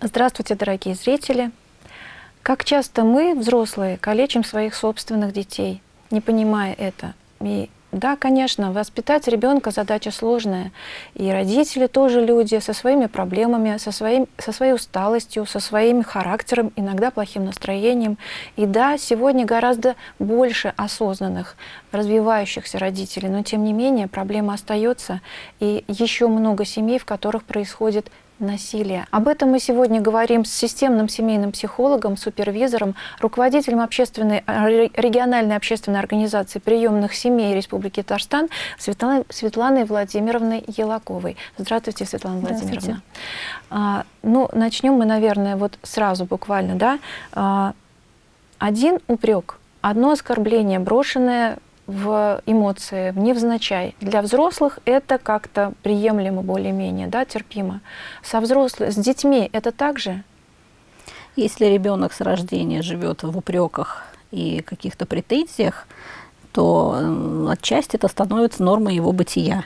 Здравствуйте, дорогие зрители! Как часто мы, взрослые, калечим своих собственных детей, не понимая это. И да, конечно, воспитать ребенка задача сложная. И родители тоже люди со своими проблемами, со, своим, со своей усталостью, со своим характером, иногда плохим настроением. И да, сегодня гораздо больше осознанных, развивающихся родителей, но тем не менее проблема остается. И еще много семей, в которых происходит насилия. Об этом мы сегодня говорим с системным семейным психологом, супервизором, руководителем общественной, региональной общественной организации приемных семей Республики Татарстан Светланой, Светланой Владимировной Елаковой. Здравствуйте, Светлана Владимировна. А, ну, начнем мы, наверное, вот сразу буквально, да. А, один упрек, одно оскорбление, брошенное в эмоции, в невзначай. Для взрослых это как-то приемлемо более-менее, да, терпимо. Со взрослыми, с детьми это также? Если ребенок с рождения живет в упреках и каких-то претензиях, то отчасти это становится нормой его бытия.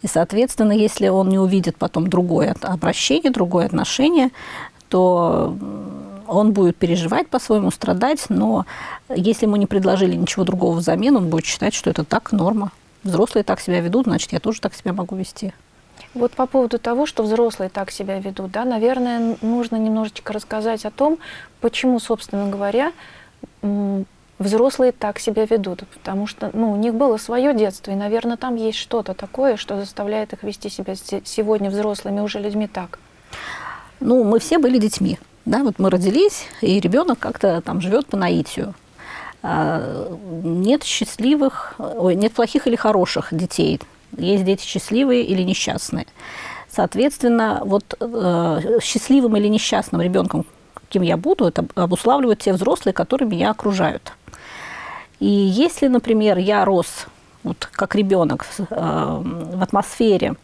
И, соответственно, если он не увидит потом другое обращение, другое отношение, то он будет переживать по-своему, страдать, но если ему не предложили ничего другого взамен, он будет считать, что это так норма. Взрослые так себя ведут, значит, я тоже так себя могу вести. Вот по поводу того, что взрослые так себя ведут, да, наверное, нужно немножечко рассказать о том, почему, собственно говоря, взрослые так себя ведут. Потому что ну, у них было свое детство, и, наверное, там есть что-то такое, что заставляет их вести себя сегодня взрослыми уже людьми так. Ну, мы все были детьми. Да, вот мы родились, и ребенок как-то там живет по наитию. А, нет счастливых, ой, нет плохих или хороших детей. Есть дети счастливые или несчастные. Соответственно, вот э, счастливым или несчастным ребенком, кем я буду, это обуславливают те взрослые, которые меня окружают. И если, например, я рос вот, как ребенок э, в атмосфере,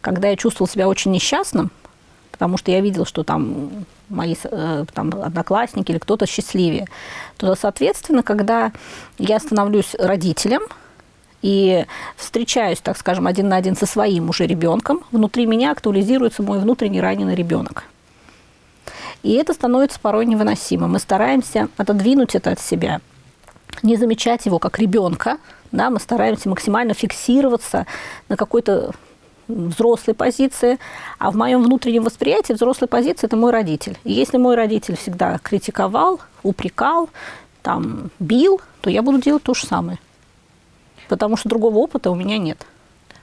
когда я чувствовал себя очень несчастным, потому что я видел, что там мои э, там, одноклассники или кто-то счастливее, то, соответственно, когда я становлюсь родителем и встречаюсь, так скажем, один на один со своим уже ребенком, внутри меня актуализируется мой внутренний раненый ребенок. И это становится порой невыносимо. Мы стараемся отодвинуть это от себя, не замечать его как ребенка, да, мы стараемся максимально фиксироваться на какой-то взрослой позиции, а в моем внутреннем восприятии взрослой позиции – это мой родитель. И если мой родитель всегда критиковал, упрекал, там, бил, то я буду делать то же самое. Потому что другого опыта у меня нет.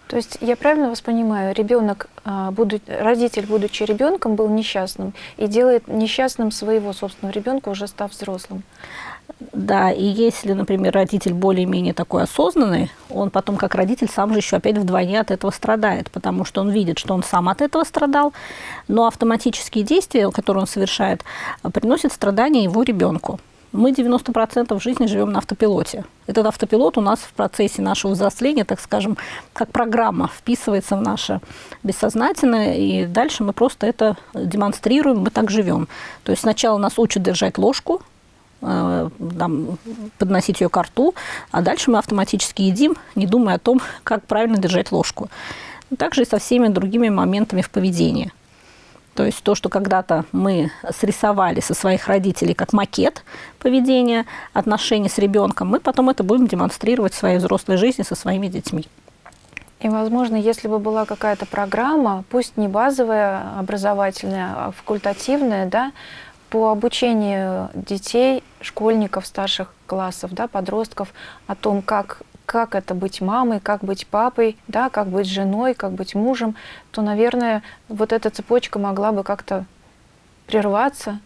То есть я правильно вас понимаю, ребенок, а, родитель, будучи ребенком, был несчастным и делает несчастным своего собственного ребенка, уже став взрослым. Да, и если, например, родитель более-менее такой осознанный, он потом как родитель сам же еще опять вдвойне от этого страдает, потому что он видит, что он сам от этого страдал, но автоматические действия, которые он совершает, приносят страдания его ребенку. Мы 90% жизни живем на автопилоте. Этот автопилот у нас в процессе нашего взросления, так скажем, как программа вписывается в наше бессознательное, и дальше мы просто это демонстрируем, мы так живем. То есть сначала нас учат держать ложку, Э, там, подносить ее к рту, а дальше мы автоматически едим, не думая о том, как правильно держать ложку. Также и со всеми другими моментами в поведении. То есть то, что когда-то мы срисовали со своих родителей как макет поведения, отношений с ребенком, мы потом это будем демонстрировать в своей взрослой жизни со своими детьми. И, возможно, если бы была какая-то программа, пусть не базовая, образовательная, а факультативная, да, по обучению детей, школьников старших классов, да, подростков о том, как, как это быть мамой, как быть папой, да, как быть женой, как быть мужем, то, наверное, вот эта цепочка могла бы как-то прерваться.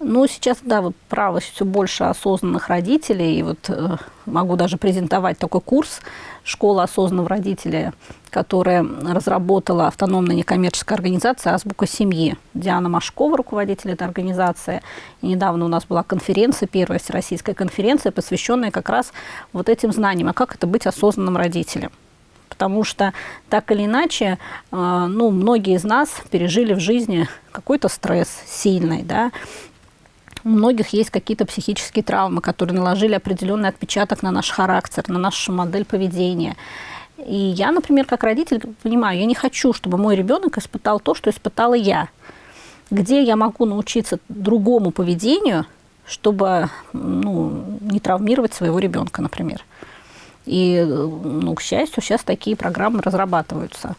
Ну, сейчас, да, вы правы, все больше осознанных родителей. И вот э, могу даже презентовать такой курс «Школа осознанного родителя», которая разработала автономная некоммерческая организация «Азбука семьи». Диана Машкова, руководитель этой организации. И недавно у нас была конференция, первая всероссийская конференция, посвященная как раз вот этим знаниям, а как это быть осознанным родителем потому что так или иначе, э, ну, многие из нас пережили в жизни какой-то стресс сильный, да, у многих есть какие-то психические травмы, которые наложили определенный отпечаток на наш характер, на нашу модель поведения. И я, например, как родитель понимаю, я не хочу, чтобы мой ребенок испытал то, что испытала я. где я могу научиться другому поведению, чтобы ну, не травмировать своего ребенка, например. И, ну, к счастью, сейчас такие программы разрабатываются.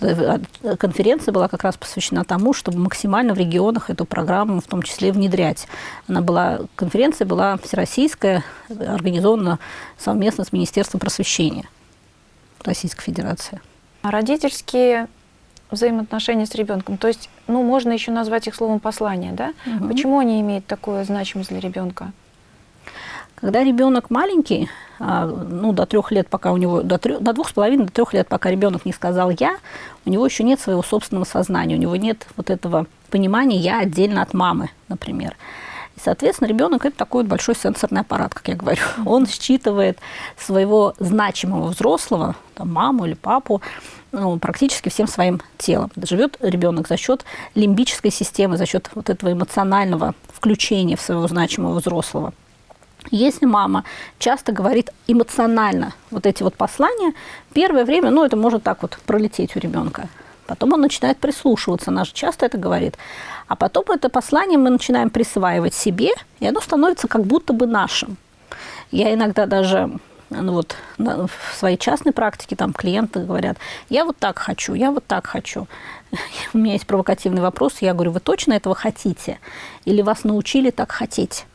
Э, конференция была как раз посвящена тому, чтобы максимально в регионах эту программу в том числе внедрять. Она была, конференция была всероссийская, организована совместно с Министерством просвещения Российской Федерации. А родительские взаимоотношения с ребенком, то есть, ну, можно еще назвать их словом послание, да? Угу. Почему они имеют такую значимость для ребенка? Когда ребенок маленький, а, ну, до трех лет, пока у него, до, трех, до двух с половиной, до трех лет, пока ребенок не сказал «я», у него еще нет своего собственного сознания, у него нет вот этого понимания «я отдельно от мамы», например. И, соответственно, ребенок это такой большой сенсорный аппарат, как я говорю. Он считывает своего значимого взрослого, там, маму или папу, ну, практически всем своим телом. Живет ребенок за счет лимбической системы, за счет вот этого эмоционального включения в своего значимого взрослого. Если мама часто говорит эмоционально вот эти вот послания, первое время, ну, это может так вот пролететь у ребенка. Потом он начинает прислушиваться, она же часто это говорит. А потом это послание мы начинаем присваивать себе, и оно становится как будто бы нашим. Я иногда даже ну вот, в своей частной практике там клиенты говорят, я вот так хочу, я вот так хочу. У меня есть провокативный вопрос, я говорю, вы точно этого хотите? Или вас научили так хотеть?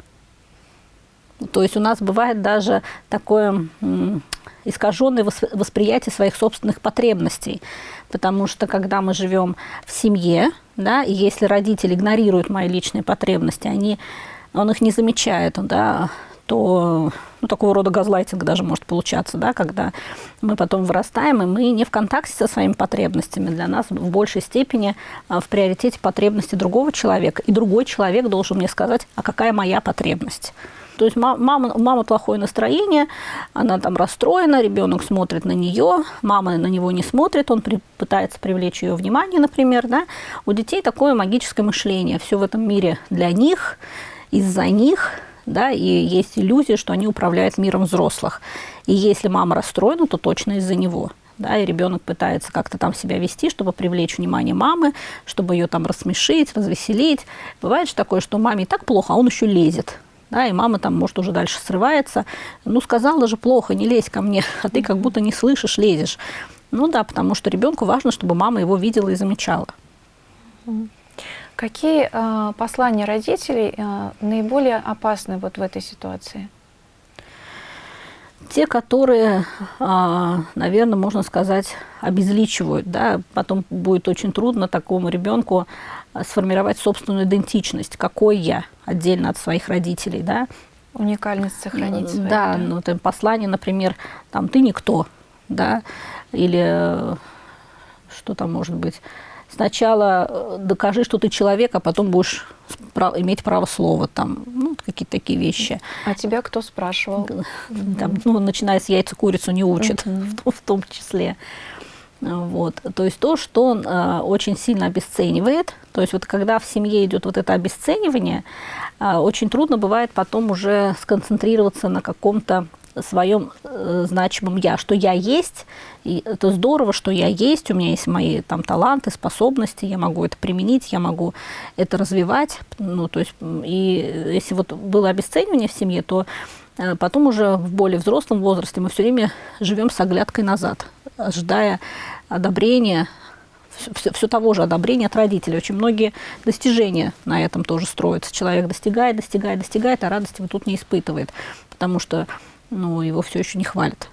То есть у нас бывает даже такое искаженное восприятие своих собственных потребностей. Потому что когда мы живем в семье, да, и если родители игнорируют мои личные потребности, они, он их не замечает, да, то ну, такого рода газлайтинг даже может получаться, да, когда мы потом вырастаем, и мы не в контакте со своими потребностями. Для нас в большей степени а, в приоритете потребности другого человека, и другой человек должен мне сказать, а какая моя потребность. То есть мама, мама плохое настроение, она там расстроена, ребенок смотрит на нее, мама на него не смотрит, он при, пытается привлечь ее внимание, например. Да? У детей такое магическое мышление. Все в этом мире для них, из-за них, да, и есть иллюзия, что они управляют миром взрослых. И если мама расстроена, то точно из-за него. Да, и ребенок пытается как-то там себя вести, чтобы привлечь внимание мамы, чтобы ее там рассмешить, развеселить. Бывает же такое, что маме и так плохо, а он еще лезет да, и мама там, может, уже дальше срывается. Ну, сказала же плохо, не лезь ко мне, а ты как будто не слышишь, лезешь. Ну да, потому что ребенку важно, чтобы мама его видела и замечала. Какие э, послания родителей э, наиболее опасны вот в этой ситуации? Те, которые, а, наверное, можно сказать, обезличивают. Да? Потом будет очень трудно такому ребенку сформировать собственную идентичность, какой я, отдельно от своих родителей, да. Уникальность сохранить свою. Да, да. ну, там послание, например, там, ты никто, да, или э, что там может быть, сначала э, докажи, что ты человек, а потом будешь иметь право слова, там, ну, какие-то такие вещи. А тебя кто спрашивал? Там, ну, начиная с яйца курицу не учат, в, в том числе. Вот. То есть то, что он э, очень сильно обесценивает. То есть вот когда в семье идет вот это обесценивание, э, очень трудно бывает потом уже сконцентрироваться на каком-то своем э, значимом я, что я есть, и это здорово, что я есть, у меня есть мои там таланты, способности, я могу это применить, я могу это развивать, ну то есть и если вот было обесценивание в семье, то э, потом уже в более взрослом возрасте мы все время живем с оглядкой назад, ожидая одобрения, все, все того же одобрения от родителей. Очень многие достижения на этом тоже строятся. Человек достигает, достигает, достигает, а радости вот тут не испытывает, потому что ну, его все еще не хвалят.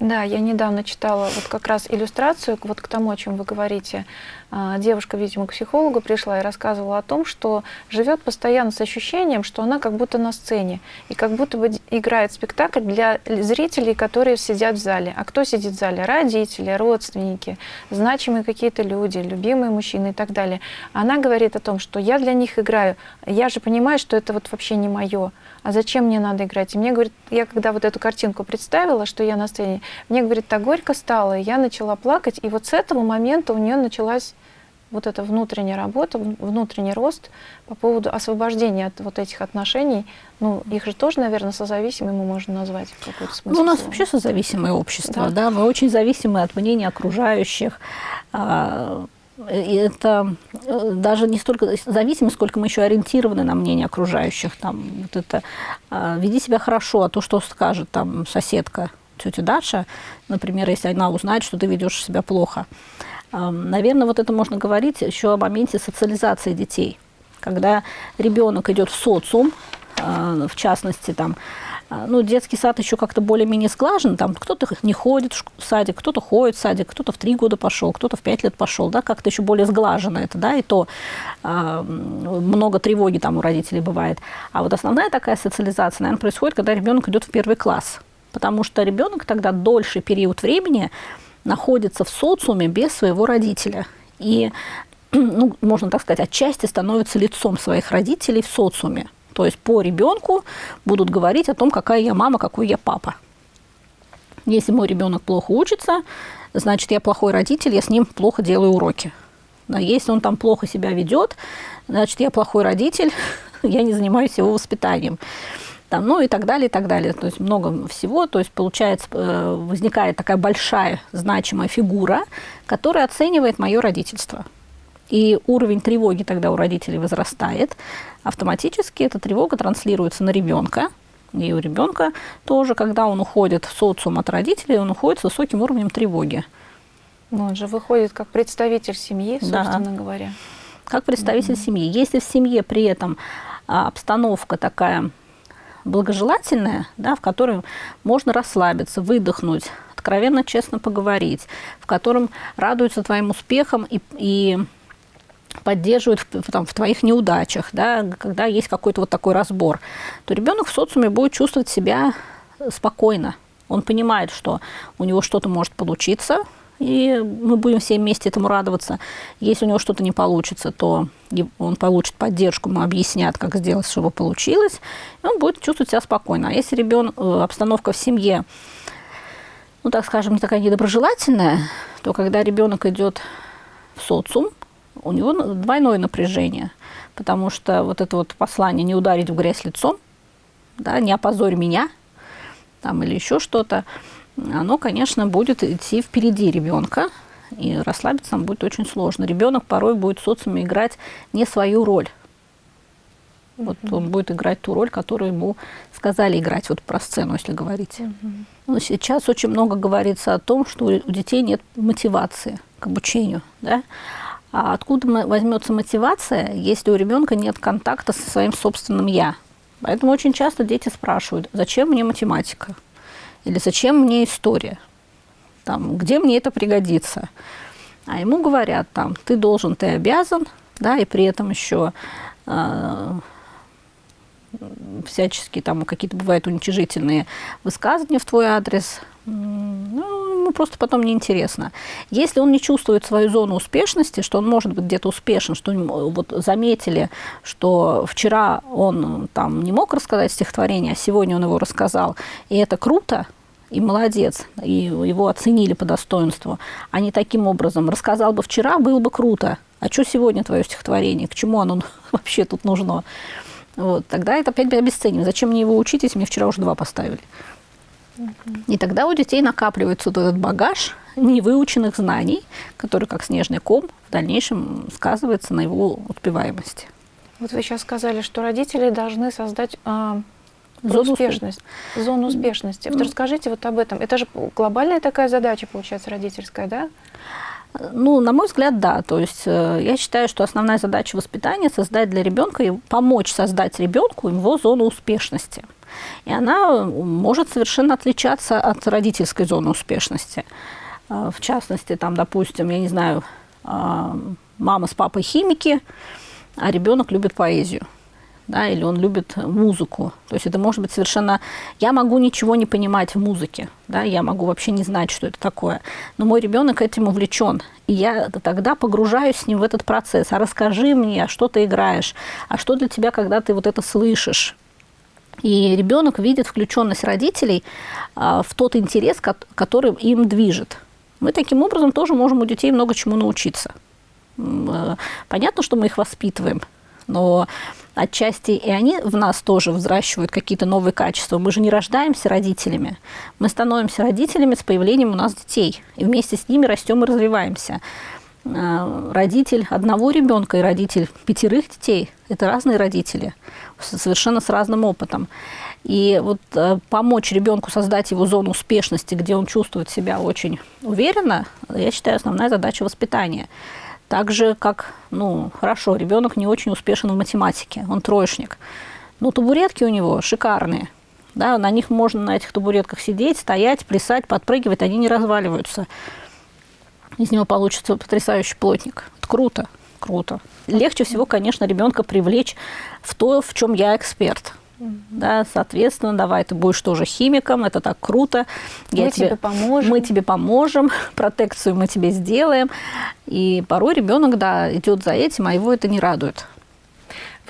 Да, я недавно читала вот как раз иллюстрацию вот к тому, о чем вы говорите. А, девушка, видимо, к психологу пришла и рассказывала о том, что живет постоянно с ощущением, что она как будто на сцене и как будто бы играет спектакль для зрителей, которые сидят в зале. А кто сидит в зале? Родители, родственники, значимые какие-то люди, любимые мужчины и так далее. Она говорит о том, что я для них играю. Я же понимаю, что это вот вообще не мое а зачем мне надо играть? И мне говорит, я когда вот эту картинку представила, что я на сцене, мне, говорит, так горько стало, и я начала плакать, и вот с этого момента у нее началась вот эта внутренняя работа, внутренний рост по поводу освобождения от вот этих отношений, ну, их же тоже, наверное, созависимыми мы можем назвать в какой-то смысле. Ну, у нас вообще созависимое общество, да. да, мы очень зависимы от мнения окружающих, а, это э, даже не столько зависимость, сколько мы еще ориентированы на мнение окружающих. Там, вот это, э, веди себя хорошо, а то, что скажет там соседка, тетя Даша, например, если она узнает, что ты ведешь себя плохо. Наверное, вот это можно говорить еще о моменте социализации детей. Когда ребенок идет в социум, в частности, там, а, ну, детский сад еще как-то более-менее сглажен, там кто-то не ходит в садик, кто-то ходит в садик, кто-то в три года пошел, кто-то в пять лет пошел, да, как-то еще более сглажено это, да, и то э, много тревоги там у родителей бывает. А вот основная такая социализация, наверное, происходит, когда ребенок идет в первый класс, потому что ребенок тогда дольший период времени находится в социуме без своего родителя. И, ну, можно так сказать, отчасти становится лицом своих родителей в социуме. То есть по ребенку будут говорить о том, какая я мама, какой я папа. Если мой ребенок плохо учится, значит, я плохой родитель, я с ним плохо делаю уроки. Но если он там плохо себя ведет, значит, я плохой родитель, я не занимаюсь его воспитанием. Там, ну и так далее, и так далее. То есть много всего. То есть получается, э, возникает такая большая значимая фигура, которая оценивает мое родительство и уровень тревоги тогда у родителей возрастает, автоматически эта тревога транслируется на ребенка. И у ребенка тоже, когда он уходит в социум от родителей, он уходит с высоким уровнем тревоги. Ну, он же выходит как представитель семьи, собственно да. говоря. Как представитель mm-hmm. семьи. Если в семье при этом а, обстановка такая благожелательная, да, в которой можно расслабиться, выдохнуть, откровенно, честно поговорить, в котором радуются твоим успехам и, и поддерживают в, там, в твоих неудачах, да, когда есть какой-то вот такой разбор, то ребенок в социуме будет чувствовать себя спокойно. Он понимает, что у него что-то может получиться, и мы будем все вместе этому радоваться. Если у него что-то не получится, то он получит поддержку, ему объяснят, как сделать, чтобы получилось, и он будет чувствовать себя спокойно. А если ребенок, э, обстановка в семье, ну, так скажем, такая недоброжелательная, то когда ребенок идет в социум, у него двойное напряжение, потому что вот это вот послание «не ударить в грязь лицом», да, «не опозорь меня», там, или еще что-то, оно, конечно, будет идти впереди ребенка, и расслабиться нам будет очень сложно. Ребенок порой будет в социуме играть не свою роль. Вот он будет играть ту роль, которую ему сказали играть вот про сцену, если говорить. Mm-hmm. Но сейчас очень много говорится о том, что у детей нет мотивации к обучению, да. А откуда возьмется мотивация, если у ребенка нет контакта со своим собственным я? Поэтому очень часто дети спрашивают, зачем мне математика? Или зачем мне история? Там, где мне это пригодится? А ему говорят, там, ты должен, ты обязан, да, и при этом еще э, а, всяческие там какие-то бывают уничижительные высказывания в твой адрес. Ну, ему просто потом неинтересно. Если он не чувствует свою зону успешности, что он может быть где-то успешен, что вот заметили, что вчера он там не мог рассказать стихотворение, а сегодня он его рассказал, и это круто, и молодец, и его оценили по достоинству, а не таким образом. Рассказал бы вчера, было бы круто. А что сегодня твое стихотворение? К чему оно вообще тут нужно? Вот, тогда это опять обесценим. Зачем мне его учить, если мне вчера уже два поставили? И тогда у детей накапливается вот этот багаж невыученных знаний, который, как снежный ком, в дальнейшем сказывается на его успеваемости. Вот вы сейчас сказали, что родители должны создать а, зону успешности. Зону успешности. Вот расскажите вот об этом. Это же глобальная такая задача, получается, родительская, да? Ну, на мой взгляд, да. То есть э, я считаю, что основная задача воспитания создать для ребенка и помочь создать ребенку его зону успешности. И она может совершенно отличаться от родительской зоны успешности. Э, в частности, там, допустим, я не знаю, э, мама с папой химики, а ребенок любит поэзию да, или он любит музыку. То есть это может быть совершенно... Я могу ничего не понимать в музыке, да, я могу вообще не знать, что это такое, но мой ребенок этим увлечен, и я тогда погружаюсь с ним в этот процесс. А расскажи мне, а что ты играешь, а что для тебя, когда ты вот это слышишь. И ребенок видит включенность родителей а, в тот интерес, который им движет. Мы таким образом тоже можем у детей много чему научиться. Э, понятно, что мы их воспитываем, но отчасти и они в нас тоже взращивают какие-то новые качества. Мы же не рождаемся родителями. Мы становимся родителями с появлением у нас детей. И вместе с ними растем и развиваемся. э, родитель одного ребенка и родитель пятерых детей – это разные родители, совершенно с разным опытом. И вот э, помочь ребенку создать его зону успешности, где он чувствует себя очень уверенно, я считаю, основная задача воспитания. Так же, как, ну, хорошо, ребенок не очень успешен в математике, он троечник. Но табуретки у него шикарные. Да, на них можно на этих табуретках сидеть, стоять, плясать, подпрыгивать, они не разваливаются. Из него получится потрясающий плотник. Это круто, круто. Легче всего, конечно, ребенка привлечь в то, в чем я эксперт. Да, соответственно, давай ты будешь тоже химиком, это так круто. Я мы тебе, тебе поможем. Мы тебе поможем, протекцию мы тебе сделаем. И порой ребенок, да, идет за этим, а его это не радует.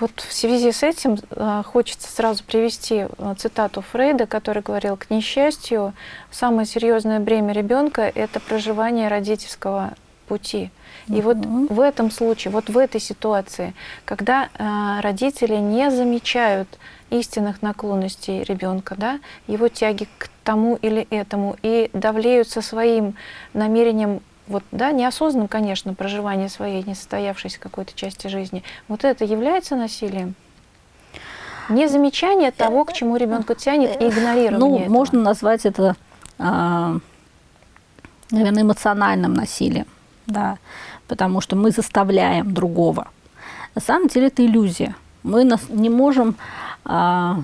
Вот в связи с этим э, хочется сразу привести э, цитату Фрейда, который говорил, к несчастью, самое серьезное бремя ребенка – это проживание родительского пути. И вот в этом случае, вот в этой ситуации, когда э, родители не замечают истинных наклонностей ребенка, да, его тяги к тому или этому, и давлеют со своим намерением вот, да, неосознанным, конечно, проживание своей несостоявшейся какой-то части жизни, вот это является насилием? Незамечание того, к чему ребенку тянет, и игнорирование Ну, этого. можно назвать это, а, наверное, эмоциональным насилием, да, потому что мы заставляем другого. На самом деле это иллюзия. Мы не можем а,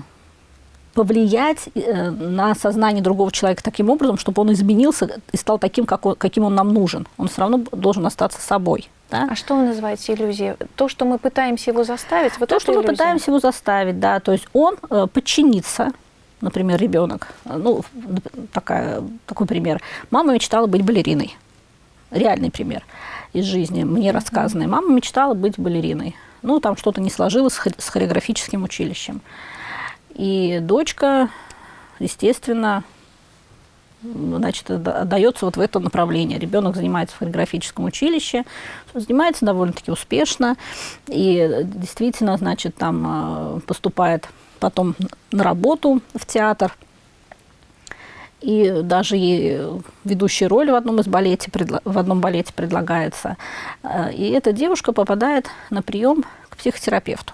повлиять э, на сознание другого человека таким образом, чтобы он изменился и стал таким, как он, каким он нам нужен. Он все равно должен остаться собой. Да? А что вы называете иллюзией? То, что мы пытаемся его заставить? Вот То, что иллюзия? мы пытаемся его заставить, да. То есть он э, подчинится, например, ребенок. Ну, такая, такой пример. Мама мечтала быть балериной. Реальный пример из жизни, мне рассказанный. Мама мечтала быть балериной. Ну, там что-то не сложилось с хореографическим училищем. И дочка, естественно, значит, отдается вот в это направление. Ребенок занимается в хореографическом училище, занимается довольно-таки успешно, и действительно, значит, там а, поступает потом на работу в театр. И даже ей ведущая роль в одном из балете, в одном балете предлагается. А, и эта девушка попадает на прием к психотерапевту.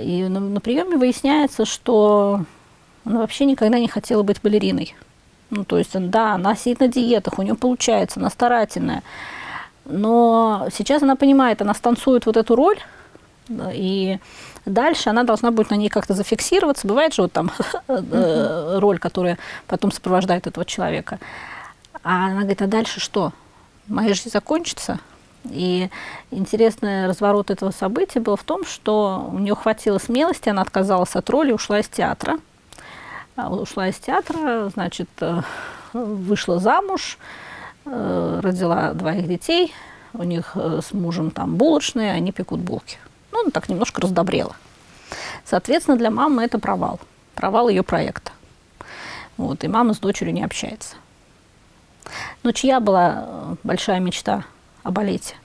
И на, на приеме выясняется, что она вообще никогда не хотела быть балериной. Ну, то есть, да, она сидит на диетах, у нее получается, она старательная. Но сейчас она понимает, она станцует вот эту роль, и дальше она должна будет на ней как-то зафиксироваться. Бывает же вот там э, роль, которая потом сопровождает этого человека. А она говорит, а дальше что? Моя жизнь закончится? И интересный разворот этого события был в том, что у нее хватило смелости, она отказалась от роли, ушла из театра. А, ушла из театра, значит, э, вышла замуж, э, родила двоих детей, у них с мужем там булочные, они пекут булки. Ну, так немножко раздобрела. Соответственно, для мамы это провал, провал ее проекта. Вот, и мама с дочерью не общается. Но чья была большая мечта о балете?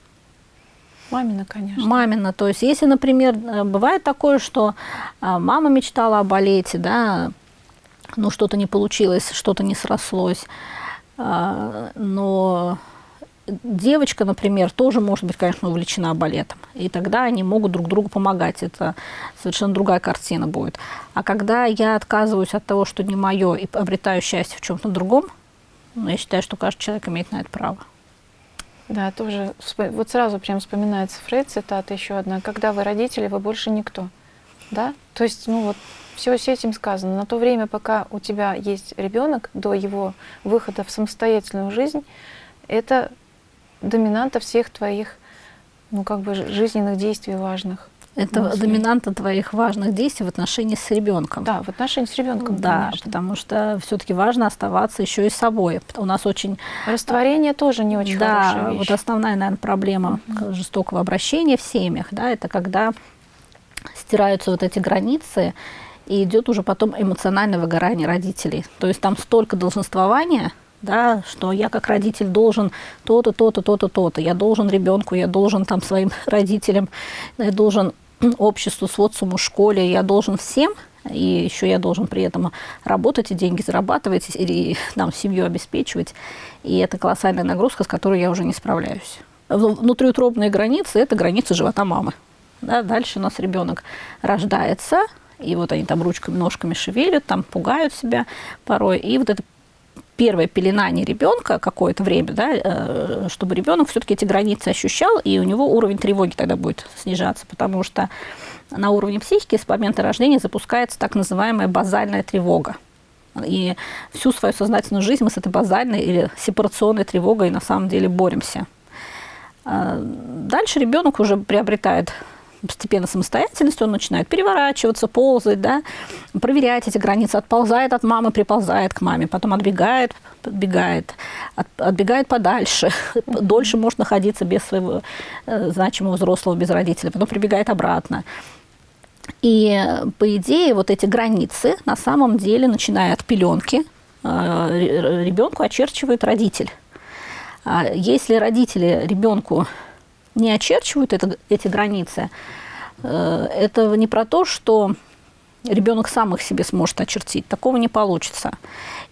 Мамина, конечно. Мамина. То есть, если, например, э, бывает такое, что а, мама мечтала о балете, да, ну, что-то не получилось, что-то не срослось, но девочка, например, тоже может быть, конечно, увлечена балетом. И тогда они могут друг другу помогать. Это совершенно другая картина будет. А когда я отказываюсь от того, что не мое, и обретаю счастье в чем-то другом, ну, я считаю, что каждый человек имеет на это право. Да, тоже, вот сразу прям вспоминается Фрейд, цитата еще одна. «Когда вы родители, вы больше никто». Да? То есть, ну вот, все с этим сказано. На то время, пока у тебя есть ребенок, до его выхода в самостоятельную жизнь, это доминанта всех твоих, ну, как бы, жизненных действий важных. Это мыслей. доминанта твоих важных действий в отношении с ребенком. Да, в отношении с ребенком. Да, конечно. потому что все-таки важно оставаться еще и собой. У нас очень растворение тоже не очень да, хорошая вещь. вот основная, наверное, проблема угу. жестокого обращения в семьях, да, это когда стираются вот эти границы и идет уже потом эмоциональное выгорание родителей. То есть там столько долженствования, да, что я как родитель должен то-то, то-то, то-то, то-то. Я должен ребенку, я должен там своим родителям, я должен обществу, социуму, школе, я должен всем, и еще я должен при этом работать и деньги зарабатывать, и там семью обеспечивать. И это колоссальная нагрузка, с которой я уже не справляюсь. Внутриутробные границы – это границы живота мамы. Да, дальше у нас ребенок рождается, и вот они там ручками, ножками шевелят, там пугают себя порой. И вот это первое пеленание ребенка какое-то время, да, э, чтобы ребенок все-таки эти границы ощущал, и у него уровень тревоги тогда будет снижаться, потому что на уровне психики с момента рождения запускается так называемая базальная тревога. И всю свою сознательную жизнь мы с этой базальной или сепарационной тревогой на самом деле боремся. А дальше ребенок уже приобретает постепенно самостоятельность, он начинает переворачиваться, ползать, да, проверять эти границы, отползает от мамы, приползает к маме, потом отбегает, подбегает, от, отбегает подальше, дольше может находиться без своего э, значимого взрослого, без родителя, потом прибегает обратно. И, по идее, вот эти границы на самом деле, начиная от пеленки, э, ребенку очерчивает родитель. А если родители ребенку не очерчивают это, эти границы, э, это не про то, что ребенок сам их себе сможет очертить. Такого не получится.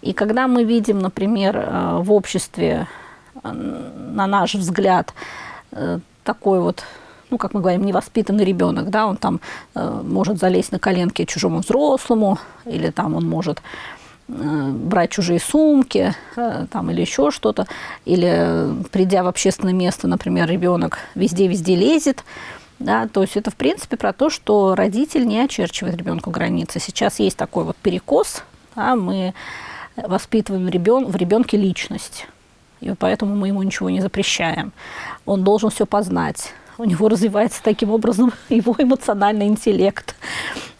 И когда мы видим, например, э, в обществе, на наш взгляд, такой вот ну, как мы говорим, невоспитанный ребенок, да, он там э, может залезть на коленки чужому взрослому, или там он может э, брать чужие сумки, э, там, или еще что-то, или придя в общественное место, например, ребенок везде-везде лезет, да, то есть это, в принципе, про то, что родитель не очерчивает ребенку границы. Сейчас есть такой вот перекос, да, мы воспитываем ребен, в ребенке личность, и поэтому мы ему ничего не запрещаем. Он должен все познать, у него развивается таким образом его эмоциональный интеллект.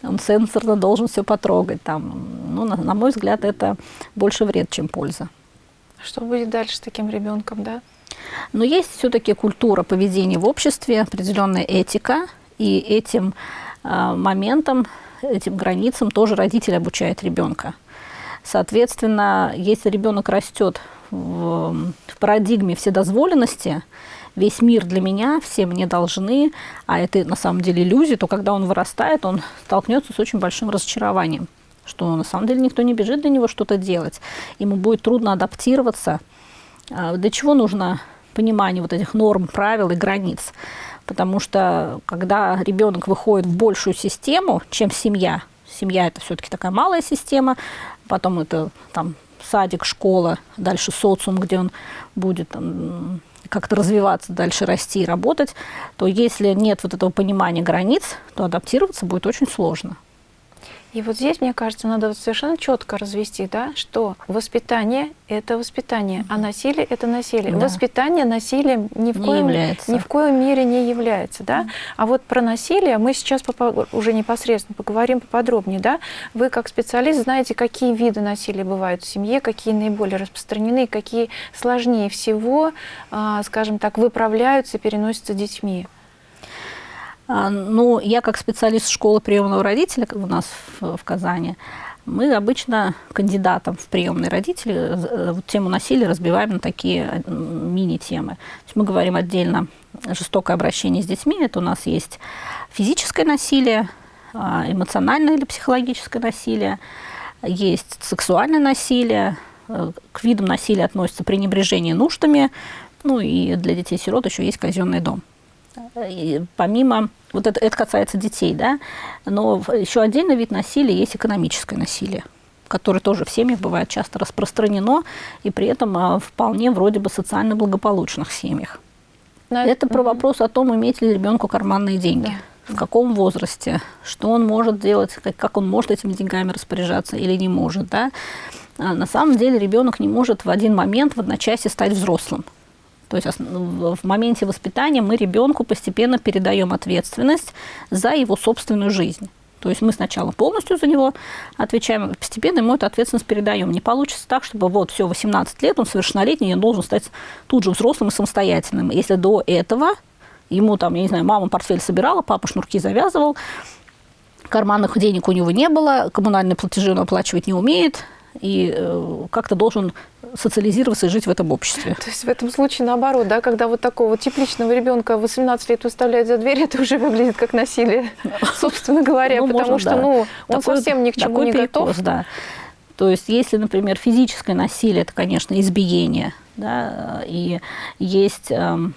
Он сенсорно должен все потрогать. Там. Ну, на, на мой взгляд, это больше вред, чем польза. Что будет дальше с таким ребенком, да? Но есть все-таки культура поведения в обществе, определенная этика, и этим э, моментом, этим границам тоже родитель обучает ребенка. Соответственно, если ребенок растет в, в парадигме вседозволенности, весь мир для меня, все мне должны, а это на самом деле иллюзия, то когда он вырастает, он столкнется с очень большим разочарованием, что на самом деле никто не бежит для него что-то делать. Ему будет трудно адаптироваться. А для чего нужно понимание вот этих норм, правил и границ? Потому что когда ребенок выходит в большую систему, чем семья, семья это все-таки такая малая система, потом это там садик, школа, дальше социум, где он будет как-то развиваться, дальше расти и работать, то если нет вот этого понимания границ, то адаптироваться будет очень сложно. И вот здесь, мне кажется, надо совершенно четко развести, да, что воспитание – это воспитание, а насилие – это насилие. Да. Воспитание насилием ни в, не коем, является. ни в коем мере не является. Да? А вот про насилие мы сейчас уже непосредственно поговорим поподробнее. Да? Вы, как специалист, знаете, какие виды насилия бывают в семье, какие наиболее распространены, какие сложнее всего, а, скажем так, выправляются и переносятся детьми. А, ну, я как специалист школы приемного родителя у нас в, в Казани, мы обычно кандидатам в приемные родители э, вот тему насилия разбиваем на такие мини-темы. мы говорим отдельно жестокое обращение с детьми. Это у нас есть физическое насилие, а, эмоциональное или психологическое насилие, есть сексуальное насилие, э, к видам насилия относится пренебрежение нуждами, ну и для детей-сирот еще есть казенный дом. И помимо, вот это, это касается детей, да, но еще отдельный вид насилия есть экономическое насилие которое тоже в семьях бывает часто распространено, и при этом а, вполне вроде бы социально благополучных семьях. Но это про вопрос о том, иметь ли ребенку карманные деньги. Да. В каком возрасте, что он может делать, как, как он может этими деньгами распоряжаться или не может. Да? А на самом деле ребенок не может в один момент, в одночасье стать взрослым. То есть в моменте воспитания мы ребенку постепенно передаем ответственность за его собственную жизнь. То есть мы сначала полностью за него отвечаем, постепенно ему эту ответственность передаем. Не получится так, чтобы вот все, 18 лет, он совершеннолетний, он должен стать тут же взрослым и самостоятельным. Если до этого ему там, я не знаю, мама портфель собирала, папа шнурки завязывал, карманных денег у него не было, коммунальные платежи он оплачивать не умеет, и э, как-то должен социализироваться и жить в этом обществе. То есть в этом случае наоборот, да, когда вот такого вот тепличного ребенка 18 лет выставляют за дверь, это уже выглядит как насилие, собственно говоря, ну, потому что ну, он такой, совсем ни к чему не перекос, готов. Да. То есть если, например, физическое насилие, это, конечно, избиение, да, и есть... Эм,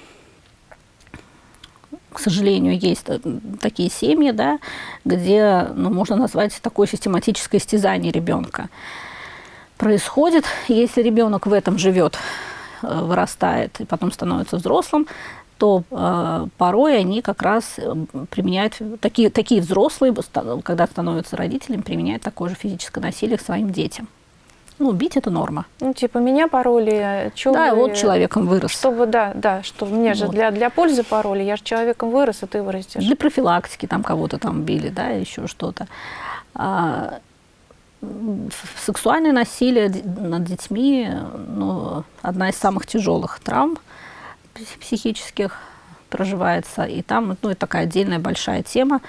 к сожалению, есть э, такие семьи, да, где ну, можно назвать такое систематическое истязание ребенка. Происходит, если ребенок в этом живет, э, вырастает и потом становится взрослым, то э, порой они как раз э, применяют, такие, такие взрослые, когда становятся родителями, применяют такое же физическое насилие к своим детям. Ну, бить это норма. Ну, типа, меня пароли, что Да, вы, вот человеком вырос. Чтобы, да, да, что мне вот. же для, для пользы пароли, я же человеком вырос, а ты вырастешь. Для профилактики там кого-то там били, да, еще что-то. А, сексуальное насилие над детьми, ну, одна из самых тяжелых травм психических проживается, и там, ну, это такая отдельная большая тема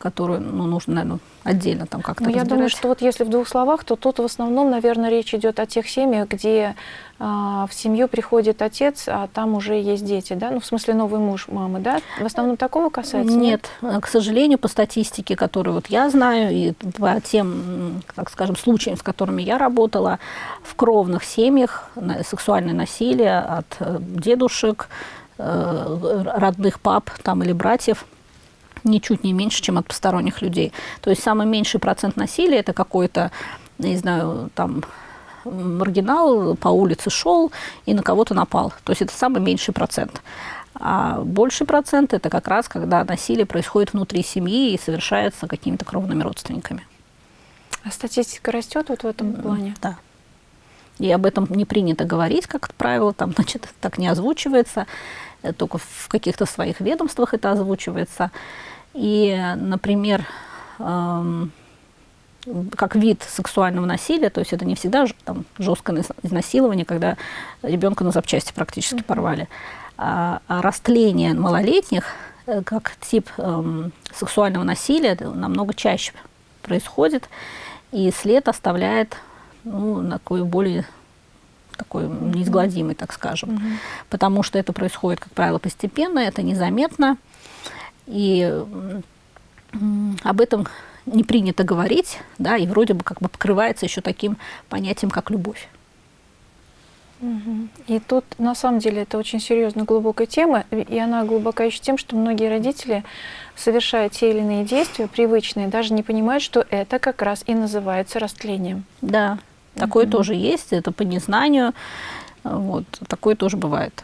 которую ну, нужно, наверное, отдельно там как-то Ну, я думаю, что вот если в двух словах, то тут в основном, наверное, речь идет о тех семьях, где а, в семью приходит отец, а там уже есть дети, да? Ну, в смысле, новый муж мамы, да? В основном такого касается? Нет, нет? к сожалению, по статистике, которую вот я знаю, и по тем, так скажем, случаям, с которыми я работала, в кровных семьях сексуальное насилие от э, дедушек, э, родных пап там или братьев – ничуть не меньше, чем от посторонних людей. То есть самый меньший процент насилия – это какой-то, не знаю, там, маргинал по улице шел и на кого-то напал. То есть это самый меньший процент. А больший процент – это как раз, когда насилие происходит внутри семьи и совершается какими-то кровными родственниками. А статистика растет вот в этом плане? Да. И об этом не принято говорить, как правило, там, значит, так не озвучивается, только в каких-то своих ведомствах это озвучивается. И, например, эм, как вид сексуального насилия, то есть это не всегда там, жесткое изнасилование, когда ребенка на запчасти практически mm -hmm. порвали, а, а растление малолетних э, как тип эм, сексуального насилия намного чаще происходит, и след оставляет ну, такой более такой неизгладимый, так скажем, mm -hmm. потому что это происходит, как правило, постепенно, это незаметно, и об этом не принято говорить, да, и вроде бы как бы покрывается еще таким понятием, как любовь. И тут, на самом деле, это очень серьезная, глубокая тема, и она глубока еще тем, что многие родители, совершая те или иные действия, привычные, даже не понимают, что это как раз и называется растлением. Да, такое угу. тоже есть, это по незнанию, вот, такое тоже бывает.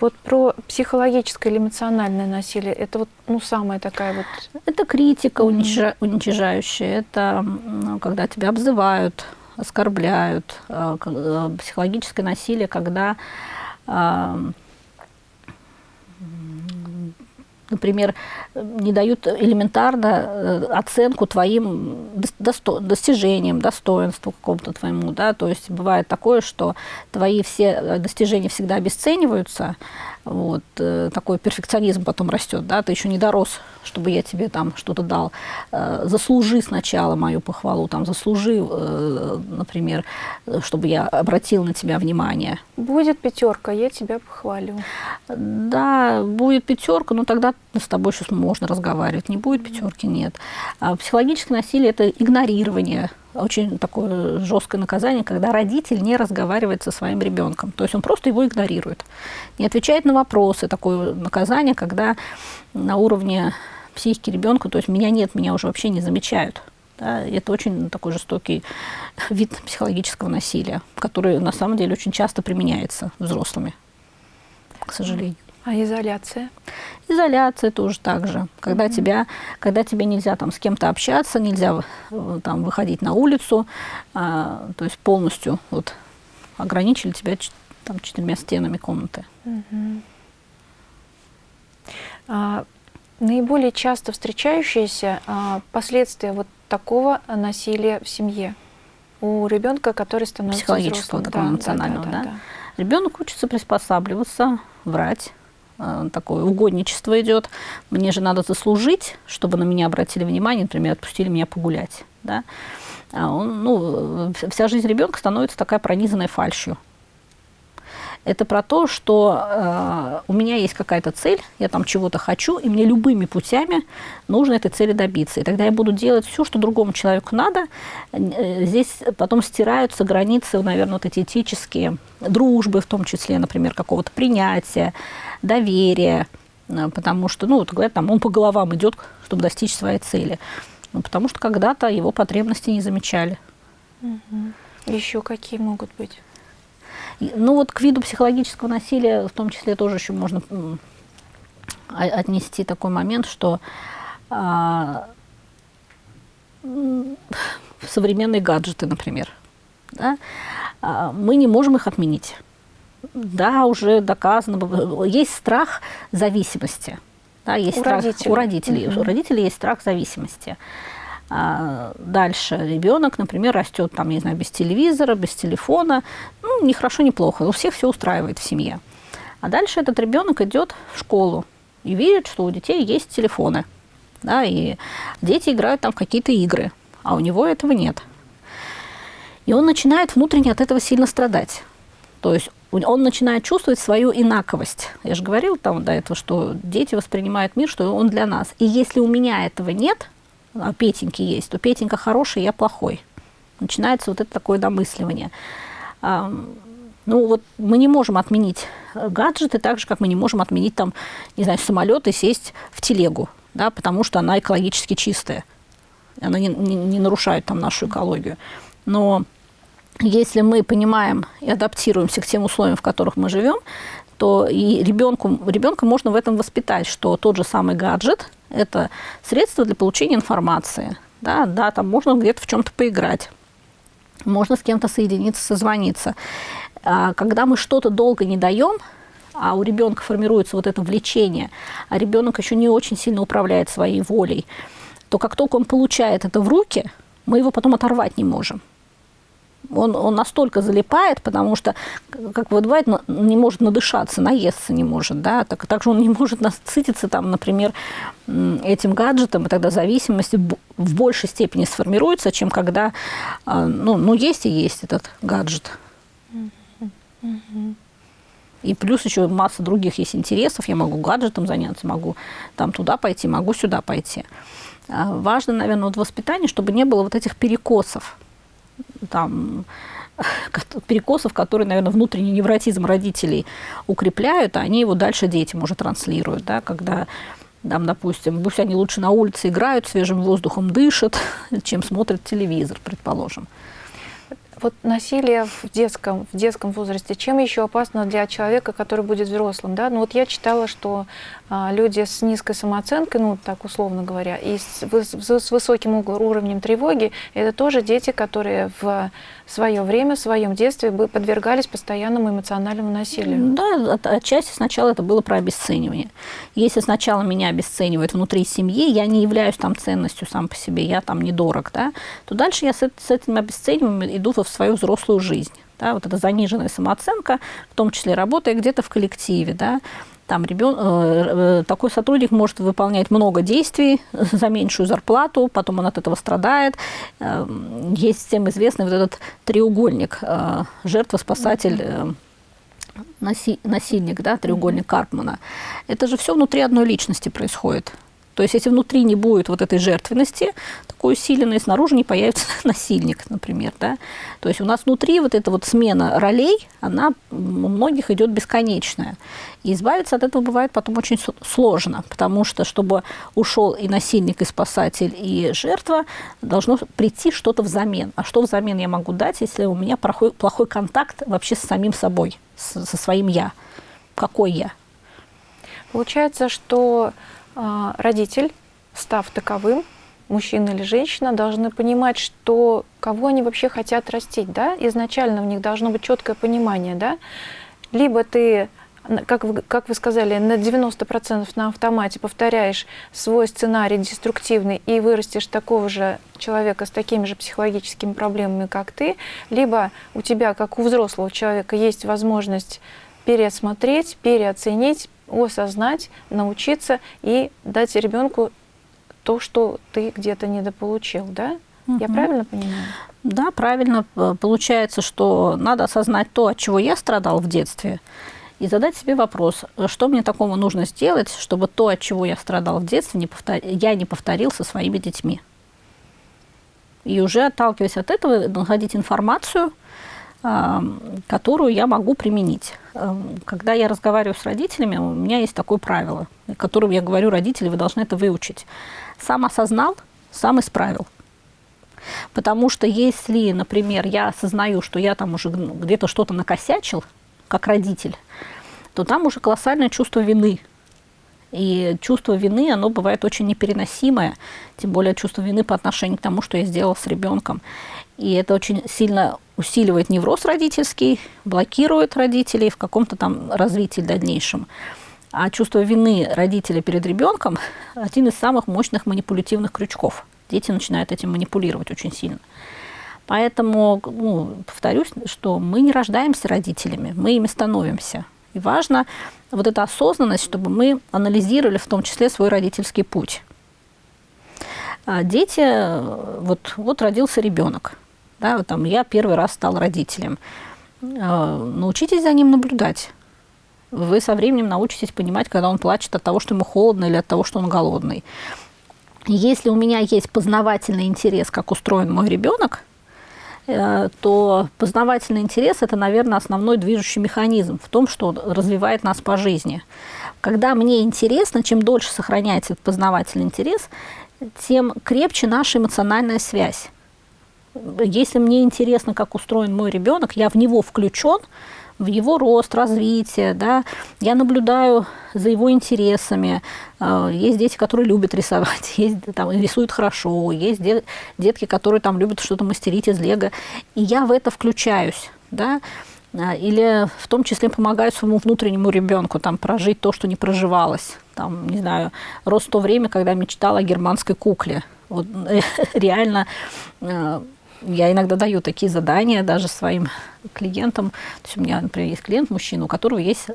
Вот про психологическое или эмоциональное насилие, это вот, ну, самая такая вот... Это критика mm уничижающая, это когда тебя обзывают, оскорбляют, э, э, психологическое насилие, когда например, не дают элементарно э, оценку твоим досто достижениям, достоинству какому-то твоему, да, то есть бывает такое, что твои все достижения всегда обесцениваются, вот, э, такой перфекционизм потом растет, да, ты еще не дорос, чтобы я тебе там что-то дал. Э, заслужи сначала мою похвалу, там, заслужи, э, например, чтобы я обратил на тебя внимание. Будет пятерка, я тебя похвалю. Да, будет пятерка, но тогда с тобой сейчас можно разговаривать. Не будет пятерки, нет. А психологическое насилие – это игнорирование очень такое жесткое наказание, когда родитель не разговаривает со своим ребенком. То есть он просто его игнорирует, не отвечает на вопросы. Такое наказание, когда на уровне психики ребенка, то есть меня нет, меня уже вообще не замечают. Да, это очень такой жестокий вид психологического насилия, который на самом деле очень часто применяется взрослыми, к сожалению. А изоляция? Изоляция тоже так же. Когда, mm -hmm. тебя, когда тебе нельзя там, с кем-то общаться, нельзя там, выходить на улицу, а, то есть полностью вот, ограничили тебя там, четырьмя стенами комнаты. Mm -hmm. а, наиболее часто встречающиеся а, последствия вот такого насилия в семье у ребенка, который становится Психологического взрослым. да, эмоционального, да? да, да, да. Ребенок учится приспосабливаться, врать, такое угодничество идет. Мне же надо заслужить, чтобы на меня обратили внимание, например, отпустили меня погулять. Да? а он, ну, вся жизнь ребенка становится такая пронизанной фальшью. Это про то, что э, у меня есть какая-то цель, я там чего-то хочу, и мне любыми путями нужно этой цели добиться. И тогда я буду делать все, что другому человеку надо. Э, здесь потом стираются границы, наверное, вот эти этические, дружбы в том числе, например, какого-то принятия, доверия, э, потому что, ну, вот говорят, там, он по головам идет, чтобы достичь своей цели. Ну, потому что когда-то его потребности не замечали. Угу. Еще какие могут быть? Ну вот к виду психологического насилия в том числе тоже еще можно отнести такой момент, что а, современные гаджеты, например, да, а, мы не можем их отменить. Да, уже доказано, есть страх зависимости. Да, есть у страх родителей. у родителей. Mm -hmm. У родителей есть страх зависимости. А дальше ребенок, например, растет там, не знаю, без телевизора, без телефона. Ну, ни хорошо, ни плохо. У всех все устраивает в семье. А дальше этот ребенок идет в школу и видит, что у детей есть телефоны. Да, и дети играют там в какие-то игры, а у него этого нет. И он начинает внутренне от этого сильно страдать. То есть он начинает чувствовать свою инаковость. Я же говорила там до этого, что дети воспринимают мир, что он для нас. И если у меня этого нет, а Петеньки есть, то Петенька хороший, я плохой. Начинается вот это такое домысливание. Ну вот мы не можем отменить гаджеты так же, как мы не можем отменить там, не знаю, самолет и сесть в телегу, да, потому что она экологически чистая. Она не, не, не нарушает там нашу экологию. Но если мы понимаем и адаптируемся к тем условиям, в которых мы живем, то и ребенку, ребенка можно в этом воспитать, что тот же самый гаджет – это средство для получения информации. Да, да там можно где-то в чем-то поиграть, можно с кем-то соединиться, созвониться. А когда мы что-то долго не даем, а у ребенка формируется вот это влечение, а ребенок еще не очень сильно управляет своей волей, то как только он получает это в руки, мы его потом оторвать не можем он, он настолько залипает, потому что, как бывает, не может надышаться, наесться не может, да, так, также он не может насытиться, там, например, этим гаджетом, и тогда зависимость в большей степени сформируется, чем когда, а, ну, ну есть и есть этот гаджет. И плюс еще масса других есть интересов. Я могу гаджетом заняться, могу там туда пойти, могу сюда пойти. А важно, наверное, вот воспитание, чтобы не было вот этих перекосов там, перекосов, которые, наверное, внутренний невротизм родителей укрепляют, а они его дальше детям уже транслируют, да, когда там, допустим, пусть они лучше на улице играют, свежим воздухом дышат, чем смотрят телевизор, предположим. Вот насилие в детском, в детском возрасте, чем еще опасно для человека, который будет взрослым? Да? Ну вот я читала, что а, люди с низкой самооценкой, ну так условно говоря, и с, с, с высоким уровнем тревоги, это тоже дети, которые в свое время, в своем детстве бы подвергались постоянному эмоциональному насилию. Да, от, отчасти сначала это было про обесценивание. Если сначала меня обесценивают внутри семьи, я не являюсь там ценностью сам по себе, я там недорог, да, то дальше я с, с этим обесцениванием иду в свою взрослую жизнь. Да, вот эта заниженная самооценка, в том числе работая где-то в коллективе, да, там ребен... Э, э, такой сотрудник может выполнять много действий за меньшую зарплату, потом он от этого страдает. Эм, есть всем известный вот этот треугольник э, жертва, спасатель, насильник, да, треугольник Карпмана. Это же все внутри одной личности происходит. То есть если внутри не будет вот этой жертвенности, такой усиленной, снаружи не появится насильник, например. Да? То есть у нас внутри вот эта вот смена ролей, она у многих идет бесконечная. И избавиться от этого бывает потом очень сложно, потому что, чтобы ушел и насильник, и спасатель, и жертва, должно прийти что-то взамен. А что взамен я могу дать, если у меня плохой, плохой контакт вообще с самим собой, со своим «я»? Какой «я»? Получается, что родитель, став таковым, мужчина или женщина, должны понимать, что кого они вообще хотят растить, да, изначально у них должно быть четкое понимание, да, либо ты, как вы, как вы сказали, на 90% на автомате повторяешь свой сценарий деструктивный и вырастешь такого же человека с такими же психологическими проблемами, как ты, либо у тебя, как у взрослого человека, есть возможность пересмотреть, переоценить, осознать, научиться и дать ребенку то, что ты где-то недополучил, да? Угу. Я правильно понимаю? Да, правильно. Получается, что надо осознать то, от чего я страдал в детстве, и задать себе вопрос, что мне такого нужно сделать, чтобы то, от чего я страдал в детстве, не повтор... я не повторил со своими детьми. И уже отталкиваясь от этого, находить информацию, которую я могу применить. Когда я разговариваю с родителями, у меня есть такое правило, которым я говорю, родители, вы должны это выучить. Сам осознал, сам исправил. Потому что если, например, я осознаю, что я там уже где-то что-то накосячил, как родитель, то там уже колоссальное чувство вины. И чувство вины, оно бывает очень непереносимое, тем более чувство вины по отношению к тому, что я сделал с ребенком. И это очень сильно усиливает невроз родительский, блокирует родителей в каком-то там развитии дальнейшем. А чувство вины родителя перед ребенком – один из самых мощных манипулятивных крючков. Дети начинают этим манипулировать очень сильно. Поэтому, ну, повторюсь, что мы не рождаемся родителями, мы ими становимся. И важно вот эта осознанность, чтобы мы анализировали в том числе свой родительский путь. А дети, вот, вот родился ребенок, да, вот там я первый раз стал родителем. А, научитесь за ним наблюдать. Вы со временем научитесь понимать, когда он плачет от того, что ему холодно или от того, что он голодный. Если у меня есть познавательный интерес, как устроен мой ребенок, Э, то познавательный интерес – это, наверное, основной движущий механизм в том, что развивает нас по жизни. Когда мне интересно, чем дольше сохраняется этот познавательный интерес, тем крепче наша эмоциональная связь. Если мне интересно, как устроен мой ребенок, я в него включен, в его рост, развитие, да, я наблюдаю за его интересами. А, есть дети, которые любят рисовать, есть, там, рисуют хорошо, есть детки, которые там любят что-то мастерить из лего, и я в это включаюсь, да, а, или в том числе помогаю своему внутреннему ребенку там прожить то, что не проживалось. Там, не знаю, рос то время, когда мечтала о германской кукле. Вот реально а, я иногда даю такие задания даже своим клиентам. То есть у меня, например, есть клиент, мужчина, у которого есть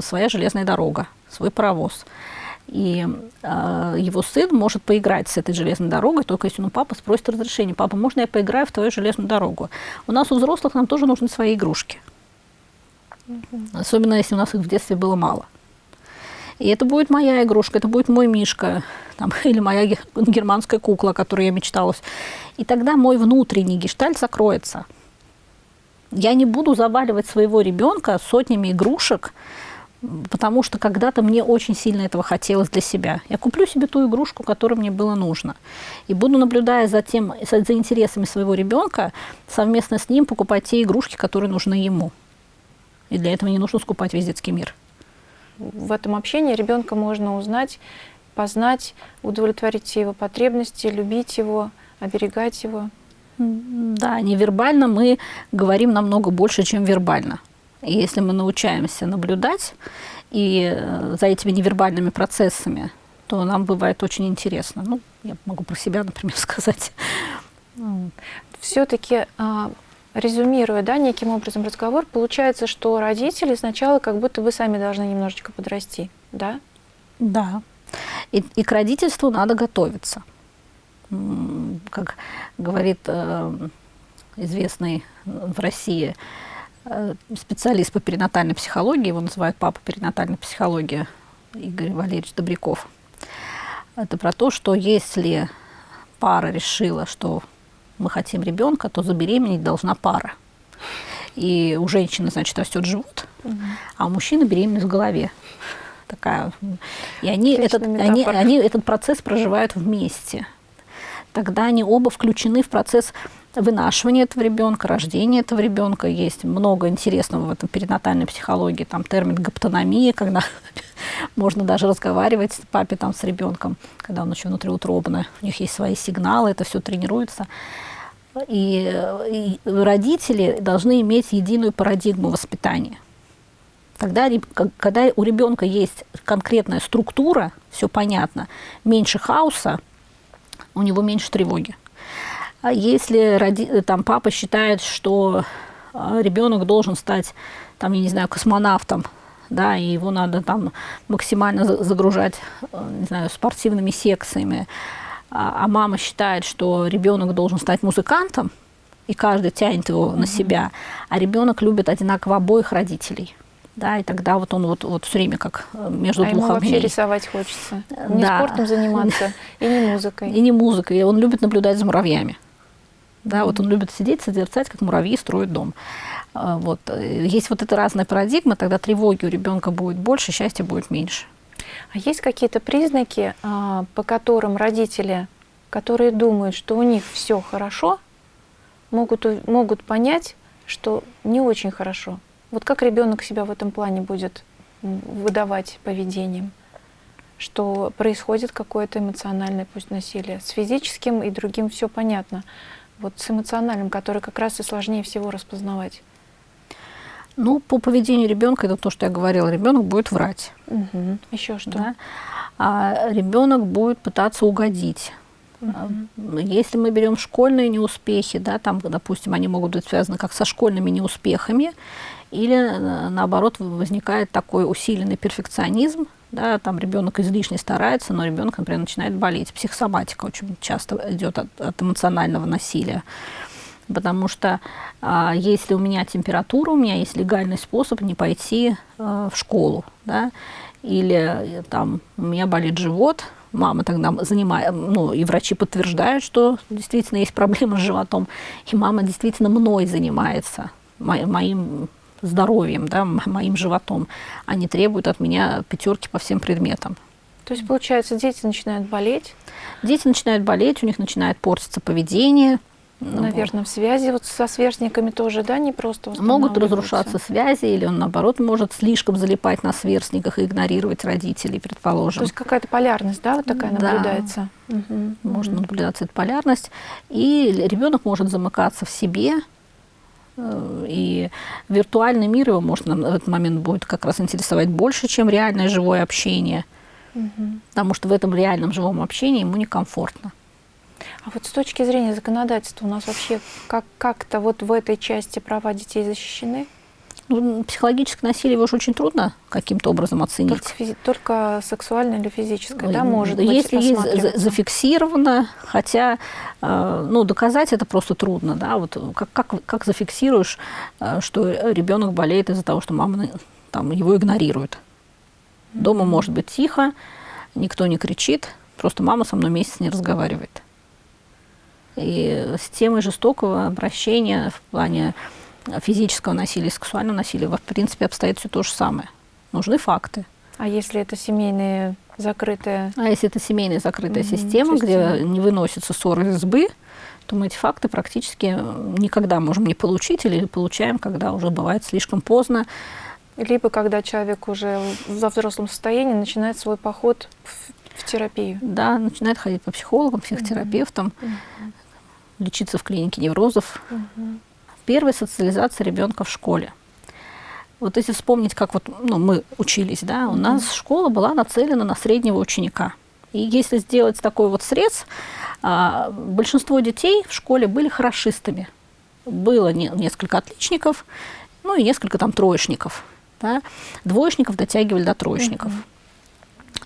своя железная дорога, свой паровоз. И э, его сын может поиграть с этой железной дорогой, только если он у папы спросит разрешение. Папа, можно я поиграю в твою железную дорогу? У нас у взрослых нам тоже нужны свои игрушки. Особенно если у нас их в детстве было мало. И это будет моя игрушка, это будет мой мишка, там, или моя германская кукла, о которой я мечтала. И тогда мой внутренний гештальт закроется. Я не буду заваливать своего ребенка сотнями игрушек, потому что когда-то мне очень сильно этого хотелось для себя. Я куплю себе ту игрушку, которая мне было нужно. И буду, наблюдая за, тем, за интересами своего ребенка, совместно с ним покупать те игрушки, которые нужны ему. И для этого не нужно скупать весь детский мир в этом общении ребенка можно узнать, познать, удовлетворить его потребности, любить его, оберегать его. Да, невербально мы говорим намного больше, чем вербально. И если мы научаемся наблюдать и э, за этими невербальными процессами, то нам бывает очень интересно. Ну, я могу про себя, например, сказать. Все-таки а, резюмируя, да, неким образом разговор, получается, что родители сначала как будто бы сами должны немножечко подрасти, да? Да. И, и к родительству надо готовиться. Как говорит э, известный в России э, специалист по перинатальной психологии, его называют папа перинатальной психологии, Игорь Валерьевич Добряков. Это про то, что если пара решила, что мы хотим ребенка, то забеременеть должна пара. И у женщины, значит, растет живот, угу. а у мужчины беременность в голове. Такая. И они этот, они, они этот процесс проживают вместе. Тогда они оба включены в процесс вынашивания этого ребенка, рождения этого ребенка. Есть много интересного в этом перинатальной психологии. Там термин гаптономия, когда можно даже разговаривать с папе там, с ребенком, когда он еще внутриутробно. У них есть свои сигналы, это все тренируется. И, и родители должны иметь единую парадигму воспитания. Тогда, когда у ребенка есть конкретная структура, все понятно, меньше хаоса, у него меньше тревоги. А если роди, там, папа считает, что а, ребенок должен стать, там, я не знаю, космонавтом, да, и его надо там максимально загружать, не знаю, спортивными секциями, а, а мама считает, что ребенок должен стать музыкантом, и каждый тянет его на себя, а ребенок любит одинаково обоих родителей. Да, и тогда вот он вот, вот все время как э, между а двух ему вообще рисовать хочется. Не да. спортом заниматься, и не музыкой. И не музыкой. И он любит наблюдать за муравьями. Да, вот он любит сидеть, созерцать, как муравьи строят дом. А, вот. Есть вот эта разная парадигма, тогда тревоги у ребенка будет больше, счастья будет меньше. А есть какие-то признаки, а, по которым родители, которые думают, что у них все хорошо, могут, могут понять, что не очень хорошо? Вот как ребенок себя в этом плане будет выдавать поведением? Что происходит какое-то эмоциональное пусть насилие. С физическим и другим все понятно. Вот с эмоциональным, который как раз и сложнее всего распознавать. Ну, по поведению ребенка, это то, что я говорила, ребенок будет врать. Угу. Еще что? Да? А ребенок будет пытаться угодить. Угу. Если мы берем школьные неуспехи, да, там, допустим, они могут быть связаны как со школьными неуспехами, или э, наоборот возникает такой усиленный перфекционизм, да, там ребенок излишне старается, но ребенок, например, начинает болеть. Психосоматика очень часто идет от, от эмоционального насилия потому что а, если у меня температура, у меня есть легальный способ не пойти а, в школу, да, или э, там у меня болит живот, мама тогда занимает, ну, и врачи подтверждают, что действительно есть проблема с животом, и мама действительно мной занимается, мо моим здоровьем, да, моим животом, они требуют от меня пятерки по всем предметам. То есть, получается, дети начинают болеть? Дети начинают болеть, у них начинает портиться поведение, ну, Наверное, в связи вот со сверстниками тоже, да, не просто Могут разрушаться связи, или он, наоборот, может слишком залипать на сверстниках и игнорировать родителей, предположим. То есть какая-то полярность, да, вот такая да. наблюдается? Угу. Может угу. наблюдаться эта полярность. И ребенок может замыкаться в себе, и виртуальный мир его может в этот момент будет как раз интересовать больше, чем реальное живое общение. Угу. Потому что в этом реальном живом общении ему некомфортно. А вот с точки зрения законодательства у нас вообще как- как-то вот в этой части права детей защищены? Ну, психологическое насилие его же очень трудно каким-то образом оценить. Только, физи- только сексуальное или физическое, да, может быть Если зафиксировано, хотя, э, ну, доказать это просто трудно, да, вот как, как, как зафиксируешь, э, что ребенок болеет из-за того, что мама там, его игнорирует. Дома может быть тихо, никто не кричит, просто мама со мной месяц не разговаривает. И с темой жестокого обращения в плане физического насилия, сексуального насилия, в принципе, обстоит все то же самое. Нужны факты. А если это семейные закрытые? А если это семейная закрытая mm-hmm, система, система, где не выносятся ссоры из избы, то мы эти факты практически никогда можем не получить или получаем, когда уже бывает слишком поздно. Либо когда человек уже во взрослом состоянии начинает свой поход в, в терапию. Да, начинает ходить по психологам, психотерапевтам. Mm-hmm лечиться в клинике неврозов. Угу. Первая социализация ребенка в школе. Вот если вспомнить, как вот ну, мы учились, да, у нас школа была нацелена на среднего ученика. И если сделать такой вот срез, а, большинство детей в школе были хорошистами. Было не, несколько отличников, ну и несколько там троечников. Да. Двоечников дотягивали до троечников.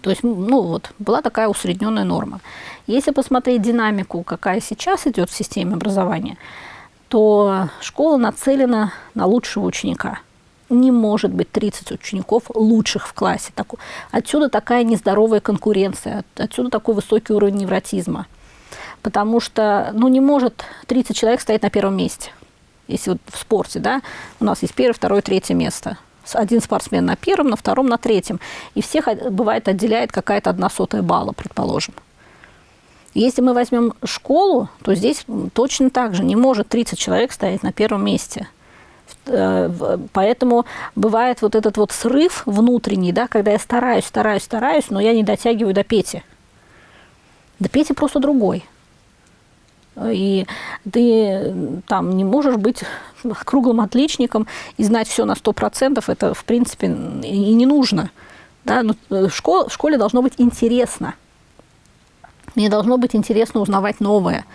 То есть, ну вот, была такая усредненная норма. Если посмотреть динамику, какая сейчас идет в системе образования, то школа нацелена на лучшего ученика. Не может быть 30 учеников лучших в классе. Отсюда такая нездоровая конкуренция, отсюда такой высокий уровень невротизма. Потому что ну, не может 30 человек стоять на первом месте. Если вот в спорте, да, у нас есть первое, второе, третье место один спортсмен на первом, на втором, на третьем. И всех, бывает, отделяет какая-то одна сотая балла, предположим. Если мы возьмем школу, то здесь точно так же не может 30 человек стоять на первом месте. Э, поэтому бывает вот этот вот срыв внутренний, да, когда я стараюсь, стараюсь, стараюсь, но я не дотягиваю до Пети. До Пети просто другой. И ты там не можешь быть круглым отличником и знать все на 100%. Это, в принципе, и не нужно. Да? Но э, в, школе, в школе должно быть интересно. Мне должно быть интересно узнавать новое,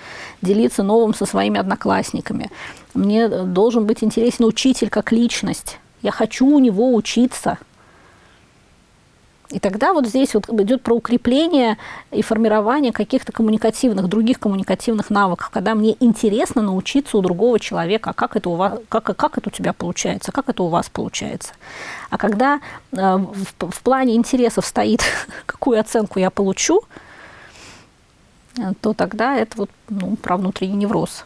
делиться новым со своими одноклассниками. Мне должен быть интересен учитель как личность. Я хочу у него учиться. И тогда вот здесь вот идет про укрепление и формирование каких-то коммуникативных, других коммуникативных навыков, когда мне интересно научиться у другого человека, а как это у, вас, как, как это у тебя получается, как это у вас получается. А когда э, в, в плане интересов стоит, какую оценку я получу, э, то тогда это вот ну, про внутренний невроз.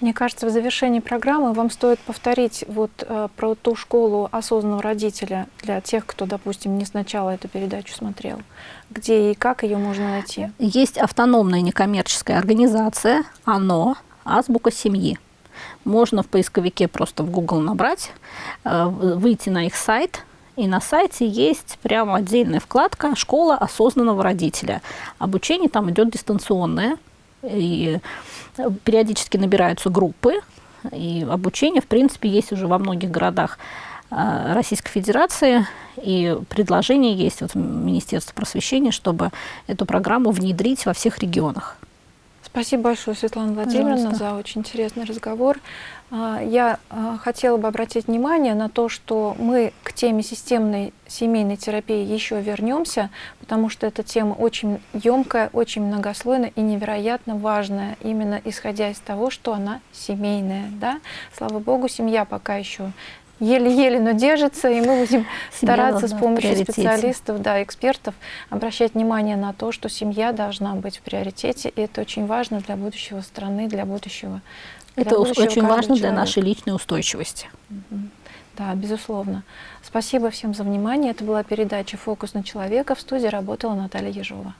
Мне кажется, в завершении программы вам стоит повторить вот э, про ту школу осознанного родителя для тех, кто, допустим, не сначала эту передачу смотрел. Где и как ее можно найти? Есть автономная некоммерческая организация «ОНО», «Азбука семьи». Можно в поисковике просто в Google набрать, э, выйти на их сайт, и на сайте есть прямо отдельная вкладка «Школа осознанного родителя». Обучение там идет дистанционное, и периодически набираются группы, и обучение, в принципе, есть уже во многих городах а, Российской Федерации, и предложение есть вот Министерства просвещения, чтобы эту программу внедрить во всех регионах. Спасибо большое, Светлана Владимировна, Пожалуйста. за очень интересный разговор. А, я а, хотела бы обратить внимание на то, что мы к теме системной семейной терапии еще вернемся, потому что эта тема очень емкая, очень многослойная и невероятно важная, именно исходя из того, что она семейная. Да? Слава Богу, семья пока еще еле-еле, но держится, и мы будем стараться с помощью специалистов, да, экспертов обращать внимание на то, что семья должна быть в приоритете, и это очень важно для будущего страны, для будущего. Это очень важно человека. для нашей личной устойчивости. Да, безусловно. Спасибо всем за внимание. Это была передача «Фокус на человека». В студии работала Наталья Ежова.